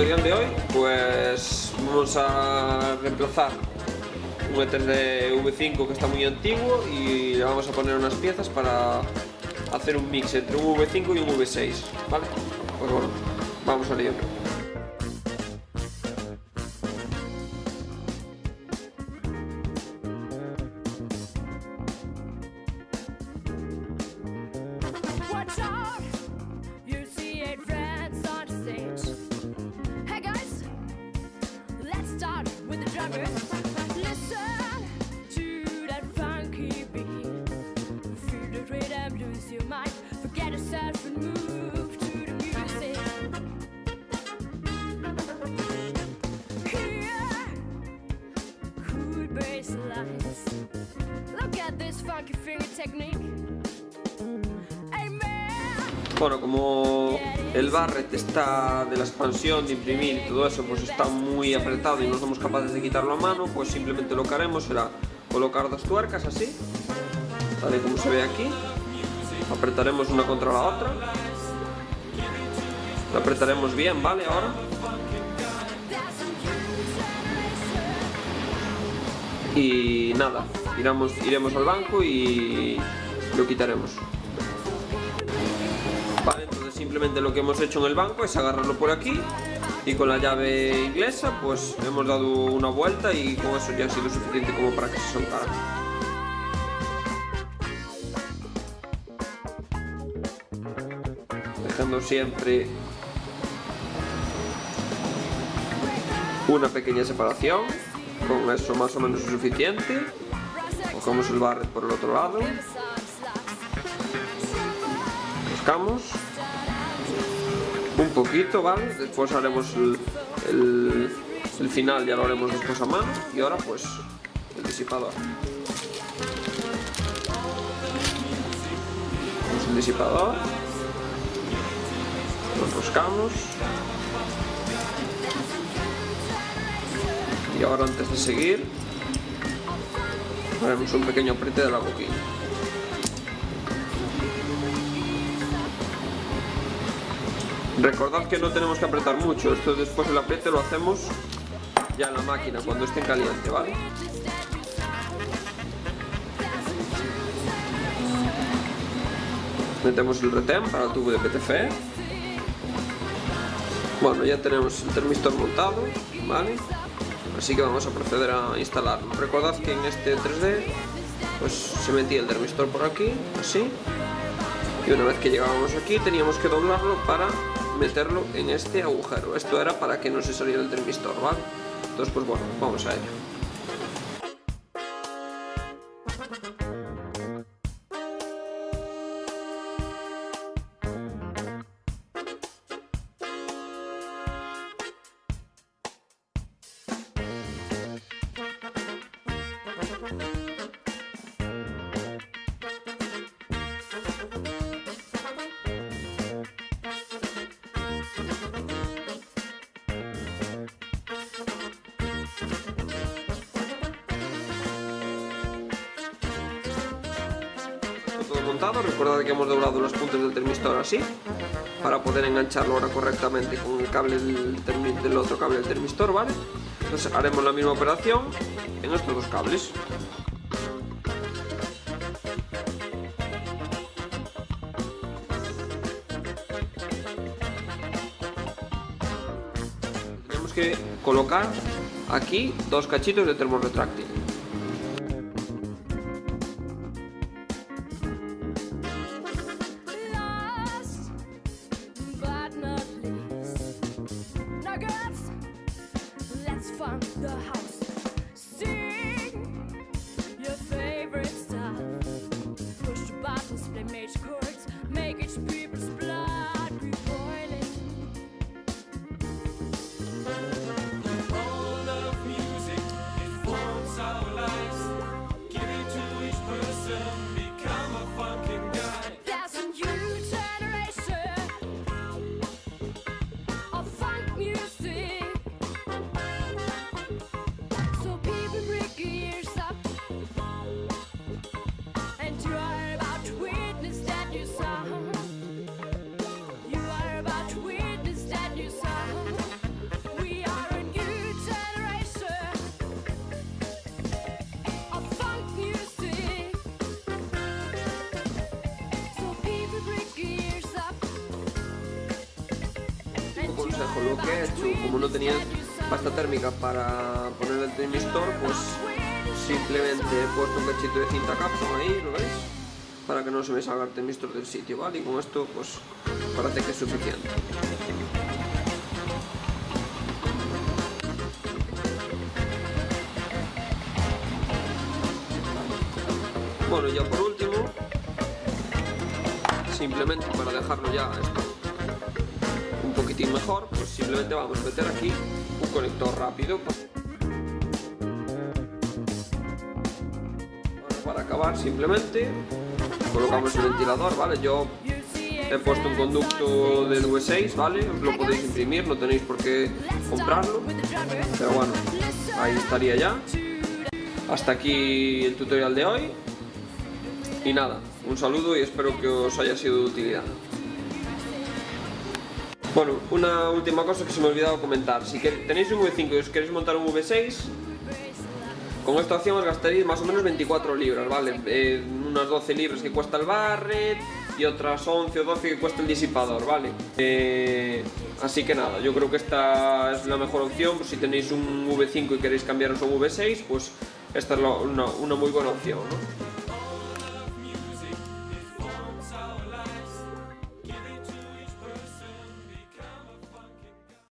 tutorial de hoy pues vamos a reemplazar un E3 de V5 que está muy antiguo y le vamos a poner unas piezas para hacer un mix entre un V5 y un V6, ¿vale? Pues bueno, vamos a ello. Bueno, como el barret está de la expansión, de imprimir y todo eso, pues está muy apretado y no somos capaces de quitarlo a mano, pues simplemente lo que haremos será colocar dos tuercas así, tal y como se ve aquí, apretaremos una contra la otra, la apretaremos bien, ¿vale? Ahora. Y nada, iremos, iremos al banco y lo quitaremos. Simplemente lo que hemos hecho en el banco es agarrarlo por aquí y con la llave inglesa pues hemos dado una vuelta y con eso ya ha sido suficiente como para que se soltara. Dejando siempre una pequeña separación, con eso más o menos es suficiente. Cogemos el barret por el otro lado, buscamos un poquito, ¿vale? Después haremos el, el- final, ya lo haremos después a mano. Y ahora pues el disipador. El disipador. Lo enroscamos. Y ahora antes de seguir, haremos un pequeño apriete de la boquilla. Recordad que no tenemos que apretar mucho, esto después el apriete lo hacemos ya en la máquina cuando esté caliente, ¿vale? Metemos el retén para el tubo de PTFE. Bueno, ya tenemos el termistor montado, ¿vale? Así que vamos a proceder a instalarlo. Recordad que en este 3D pues se metía el termistor por aquí, así, y una vez que llegábamos aquí teníamos que doblarlo para meterlo en este agujero. Esto era para que no se saliera el termistor, ¿vale? Entonces pues bueno, vamos a ello. Montado, recordad que hemos doblado los puntos del termistor así para poder engancharlo ahora correctamente con el cable del, otro cable del termistor, ¿vale? Entonces haremos la misma operación en estos dos cables. Tenemos que colocar aquí dos cachitos de termorretráctil. Que he hecho, como no tenía pasta térmica para poner el termistor, pues simplemente he puesto un cachito de cinta Capson ahí, ¿lo veis? Para que no se me salga el termistor del sitio, ¿vale? Y con esto, pues parece que es suficiente. Bueno, ya por último, simplemente para dejarlo ya esto mejor, pues simplemente vamos a meter aquí un conector rápido. Ahora para acabar simplemente colocamos el ventilador, ¿vale? Yo he puesto un conducto del V6, ¿vale? Lo podéis imprimir, no tenéis por qué comprarlo, pero bueno, ahí estaría ya. Hasta aquí el tutorial de hoy. Y nada, un saludo y espero que os haya sido de utilidad. Bueno, una última cosa que se me ha olvidado comentar. Si tenéis un V5 y os queréis montar un V6, con esta opción os gastaréis más o menos 24 libras, ¿vale? Eh, unas 12 libras que cuesta el barret y otras 11 o 12 que cuesta el disipador, ¿vale? Eh, así que nada, yo creo que esta es la mejor opción. Pues si tenéis un V5 y queréis cambiaros a un V6, pues esta es la, una, una muy buena opción, ¿no?